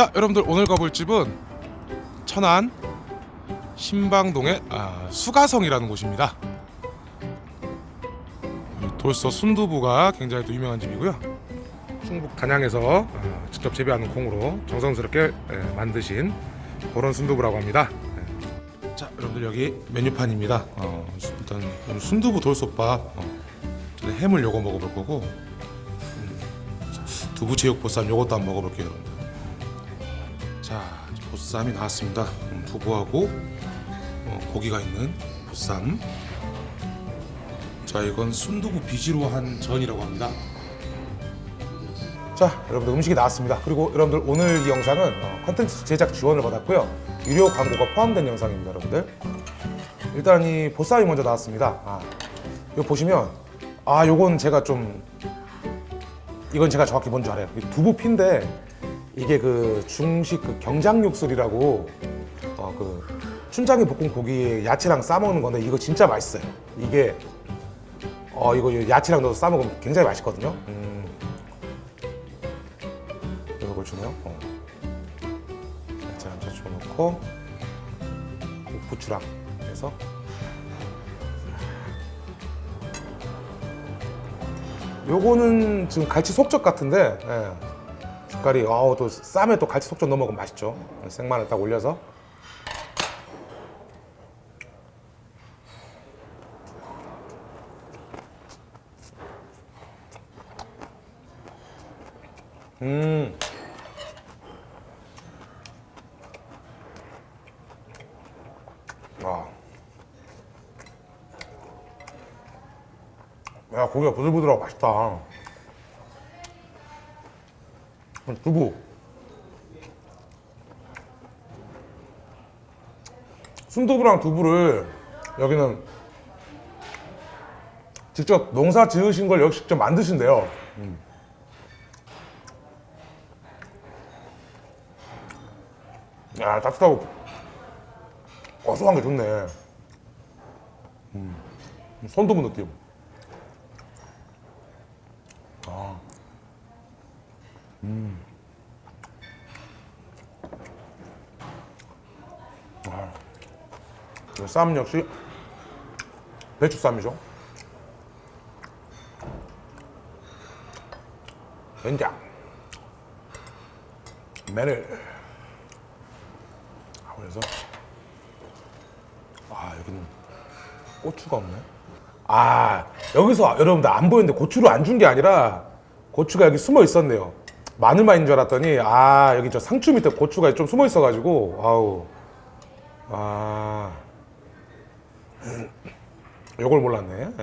자 여러분들 오늘 가볼 집은 천안 신방동의 아, 수가성이라는 곳입니다. 이 돌서 순두부가 굉장히 또 유명한 집이고요. 충북 단양에서 아, 직접 재배하는 콩으로 정성스럽게 예, 만드신 그런 순두부라고 합니다. 예. 자 여러분들 여기 메뉴판입니다. 어, 일단 순두부 돌솥밥 어, 햄을 요거 먹어볼 거고 음, 두부 제육보쌈 요것도 한번 먹어볼게요 여러분들. 자 보쌈이 나왔습니다. 음, 두부하고 어, 고기가 있는 보쌈. 자 이건 순두부 비지로 한 전이라고 합니다. 자 여러분들 음식이 나왔습니다. 그리고 여러분들 오늘 이 영상은 어, 컨텐츠 제작 지원을 받았고요. 유료 광고가 포함된 영상입니다 여러분들. 일단 이 보쌈이 먼저 나왔습니다. 아, 이거 보시면 아 요건 제가 좀 이건 제가 정확히 뭔지 알아요. 이 두부 피인데 이게 그 중식 그 경장육술이라고 어 그 춘장이 볶은 고기에 야채랑 싸 먹는 건데 이거 진짜 맛있어요 이게 어 이거 야채랑 넣어서 싸 먹으면 굉장히 맛있거든요 음. 이걸 주네요 어. 야채 한차 집어넣고 부추랑 해서 요거는 지금 갈치 속젓 같은데 예. 색깔이 아우 또 쌈에 또 갈치 속젓 넣어 먹으면 맛있죠 생마늘 딱 올려서 음. 아. 야 고기가 부들부들하고 맛있다 두부 순두부랑 두부를 여기는 직접 농사 지으신 걸 여기 직접 만드신대요 음. 야 따뜻하고 고소한 게 좋네 음. 손두부 느낌 이 쌈 역시 배추쌈이죠. 된장, 마늘. 아, 그래서 아 여기는 고추가 없네. 아 여기서 여러분들 안 보이는데 고추를 안 준 게 아니라 고추가 여기 숨어 있었네요. 마늘만 인 줄 알았더니 아 여기 저 상추 밑에 고추가 좀 숨어 있어 가지고 아우 아. 요걸 몰랐네.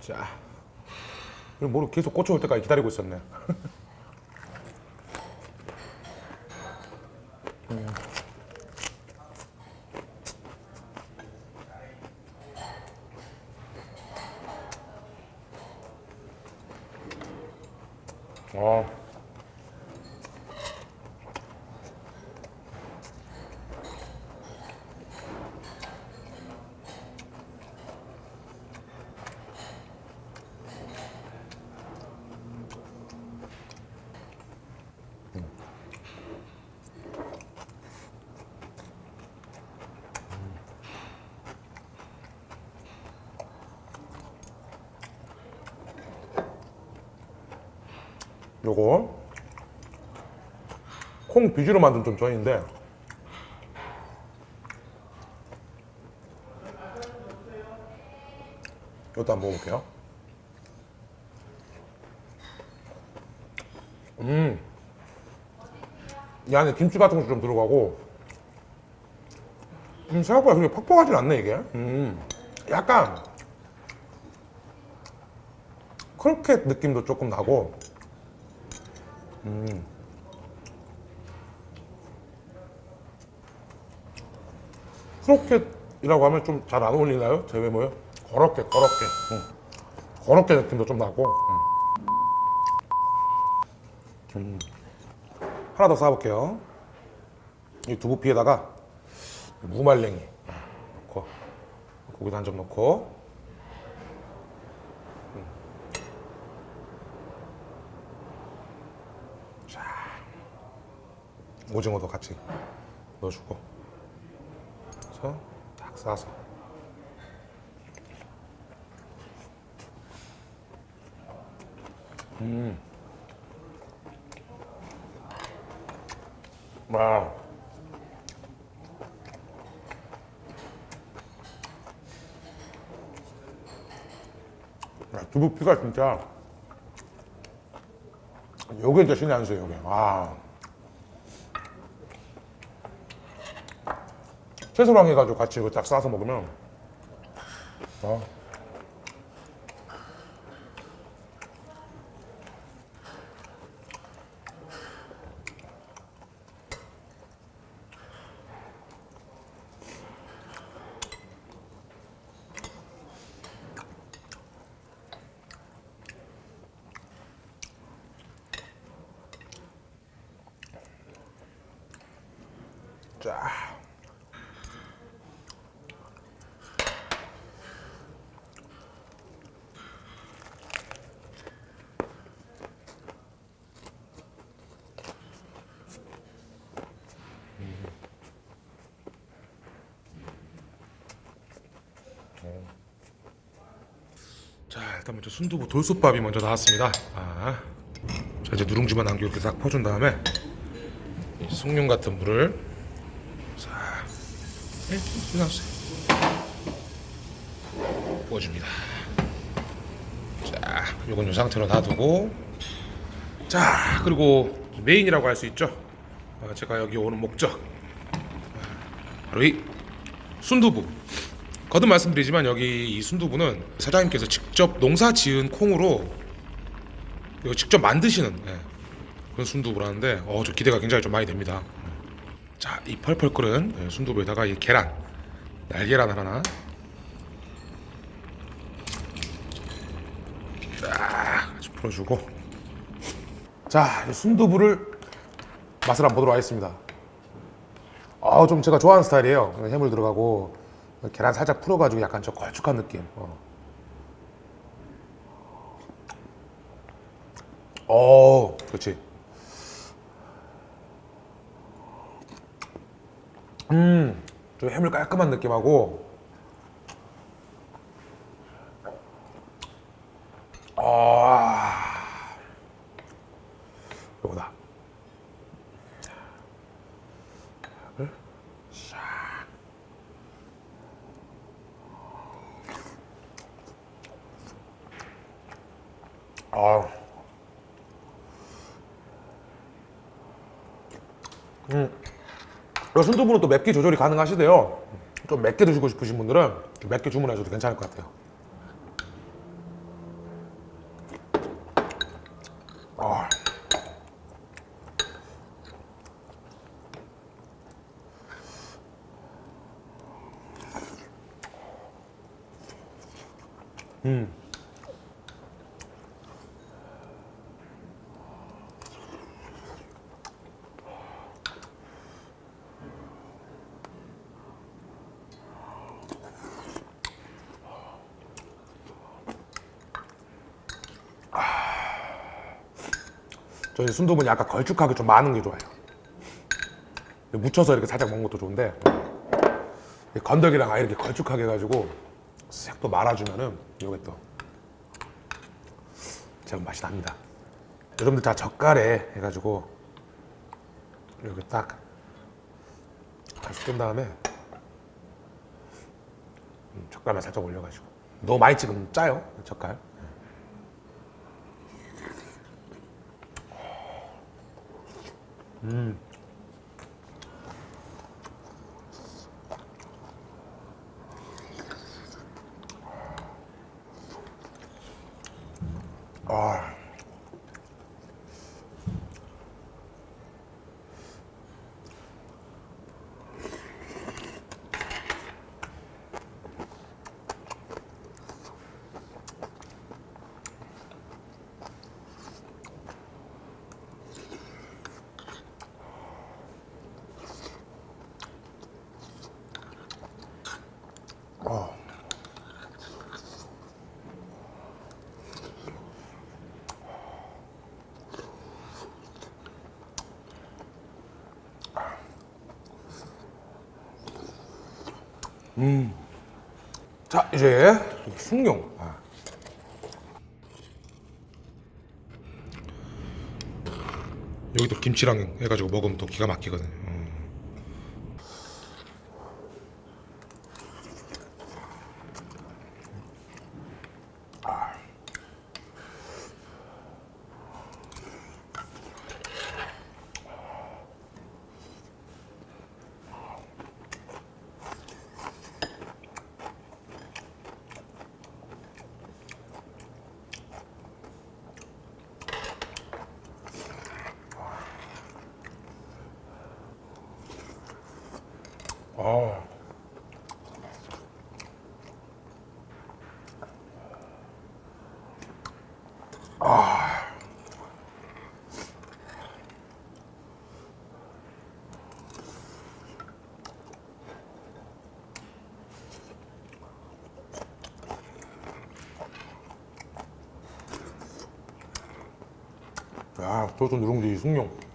자, 모르 계속 고쳐 올 때까지 기다리고 있었네. 음. 요거. 콩 비주로 만든 좀 전인데. 이것도 한번 먹어볼게요. 음이 안에 김치 같은 것도 좀 들어가고. 음, 생각보다 그렇게 퍽퍽하진 않네 이게. 음. 약간 크로켓 느낌도 조금 나고 음. 크로켓이라고 하면 좀 잘 안 어울리나요? 제 외모요? 거럽게 거럽게 응. 거럽게 느낌도 좀 나고 응. 음. 하나 더 싸볼게요 이 두부피에다가 무말랭이 넣고 고기도 한 점 넣고 오징어도 같이 넣어주고. 그래서 딱 싸서. 음. 와. 야, 두부 피가 진짜. 요게 진짜 신의 한 수예요 요게. 와 채소랑 해가지고 같이 이거 딱 싸서 먹으면 아. 자. 자 일단 먼저 순두부 돌솥밥이 먼저 나왔습니다. 아, 자 이제 누룽지만 남기고 이렇게 딱 퍼준 다음에 이 숭늉 같은 물을 자, 네, 나왔어요. 부어줍니다. 자, 요건 이 상태로 놔두고 자 그리고 메인이라고 할 수 있죠. 아, 제가 여기 오는 목적 바로 이 순두부. 거듭 말씀드리지만 여기 이 순두부는 사장님께서 직접 농사 지은 콩으로 직접 만드시는 예, 그런 순두부라는데 어, 저 기대가 굉장히 좀 많이 됩니다. 자, 이 펄펄 끓은 예, 순두부에다가 이 계란, 날계란 하나 딱 같이 풀어주고 자, 이 순두부를 맛을 한번 보도록 하겠습니다. 아, 좀 제가 좋아하는 스타일이에요. 해물 들어가고 계란 살짝 풀어가지고 약간 좀 걸쭉한 느낌. 어. 어, 그렇지. 음, 좀 해물 깔끔한 느낌하고. 아, 요거다. 아. 음. 이 순두부는 또 맵기 조절이 가능하시대요. 좀 맵게 드시고 싶으신 분들은 맵게 주문하셔도 괜찮을 것 같아요. 아. 음. 저희 순두부는 약간 걸쭉하게 좀 많은 게 좋아요. 묻혀서 이렇게 살짝 먹는 것도 좋은데 이 건더기랑 아예 이렇게 걸쭉하게 해가지고 싹또 말아주면은 이게 또 제법 맛이 납니다. 여러분들 다 젓갈에 해가지고 이렇게 딱 다시 끈 다음에 음, 젓갈만 살짝 올려가지고 너무 많이 찍으면 짜요 젓갈. 아. 음. 자 이제 숭늉. 아. 여기도 김치랑 해가지고 먹으면 또 기가 막히거든요. 음. 아. 야, 저도 누룽지 숭늉.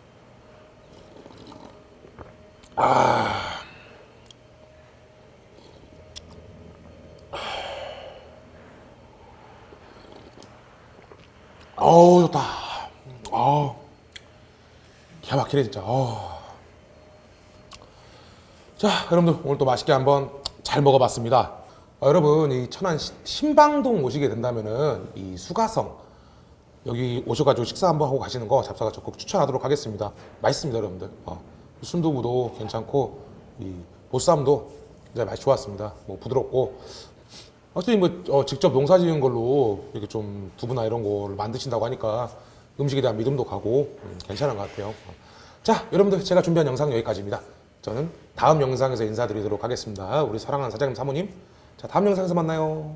어우 좋다. 어우 기가 막히네 진짜. 어우. 자 여러분들 오늘 또 맛있게 한번 잘 먹어봤습니다. 어, 여러분 이 천안 시- 신방동 오시게 된다면은 이 수가성 여기 오셔가지고 식사 한번 하고 가시는 거 잡사가 적극 추천하도록 하겠습니다. 맛있습니다 여러분들. 어, 순두부도 괜찮고 이 보쌈도 굉장히 맛이 좋았습니다. 뭐 부드럽고 확실히 뭐 어, 직접 농사 지은 걸로 이렇게 좀 두부나 이런 거를 만드신다고 하니까 음식에 대한 믿음도 가고 음, 괜찮은 것 같아요. 자, 여러분들 제가 준비한 영상 여기까지입니다. 저는 다음 영상에서 인사드리도록 하겠습니다. 우리 사랑하는 사장님 사모님. 자, 다음 영상에서 만나요.